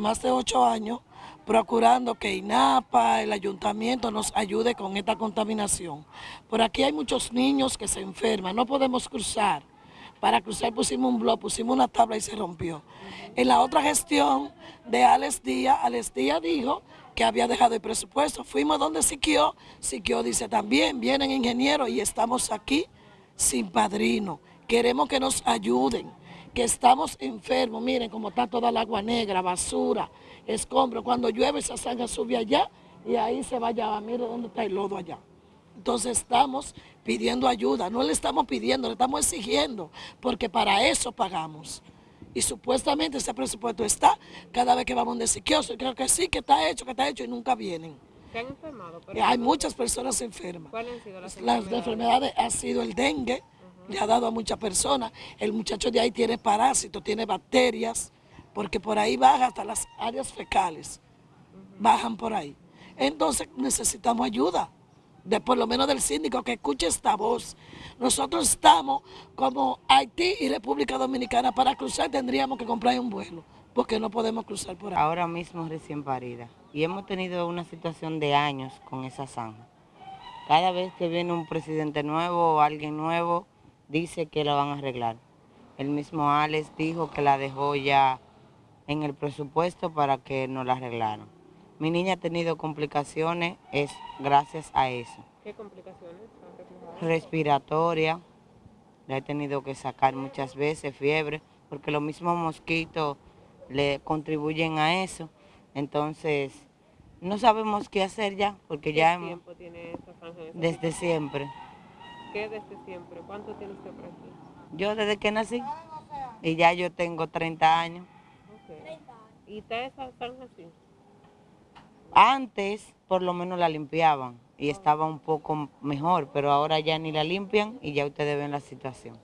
más de ocho años procurando que INAPA, el ayuntamiento nos ayude con esta contaminación. Por aquí hay muchos niños que se enferman, no podemos cruzar. Para cruzar pusimos un blog, pusimos una tabla y se rompió. En la otra gestión de Alex Díaz, Alex Díaz dijo que había dejado el presupuesto. Fuimos donde Siquio, Siquio dice también, vienen ingenieros y estamos aquí sin padrino. Queremos que nos ayuden, que estamos enfermos. Miren cómo está toda el agua negra, basura, escombro. Cuando llueve esa sangre sube allá y ahí se vaya, mire dónde está el lodo allá. Entonces estamos pidiendo ayuda, no le estamos pidiendo, le estamos exigiendo, porque para eso pagamos. Y supuestamente ese presupuesto está cada vez que vamos de siquioso. Creo que sí, que está hecho, que está hecho y nunca vienen. ¿Se han enfermado? Hay muchas personas enfermas. ¿Cuáles han sido las enfermedades? Las enfermedades ha sido el dengue, le ha dado a muchas personas. El muchacho de ahí tiene parásitos, tiene bacterias, porque por ahí baja hasta las áreas fecales. Bajan por ahí. Entonces necesitamos ayuda de por lo menos del síndico, que escuche esta voz. Nosotros estamos como Haití y República Dominicana, para cruzar tendríamos que comprar un vuelo, porque no podemos cruzar por ahí. Ahora mismo recién parida, y hemos tenido una situación de años con esa zanja. Cada vez que viene un presidente nuevo o alguien nuevo, dice que la van a arreglar. El mismo Alex dijo que la dejó ya en el presupuesto para que nos la arreglaran. Mi niña ha tenido complicaciones, es gracias a eso. ¿Qué complicaciones? Respiratoria, la he tenido que sacar muchas veces, fiebre, porque los mismos mosquitos le contribuyen a eso. Entonces, no sabemos qué hacer ya, porque ya hemos... tiene franja Desde siempre. ¿Qué desde siempre? ¿Cuánto tiene usted por aquí? Yo desde que nací, y ya yo tengo 30 años. ¿Y está esa franja así? Antes por lo menos la limpiaban y estaba un poco mejor, pero ahora ya ni la limpian y ya ustedes ven la situación.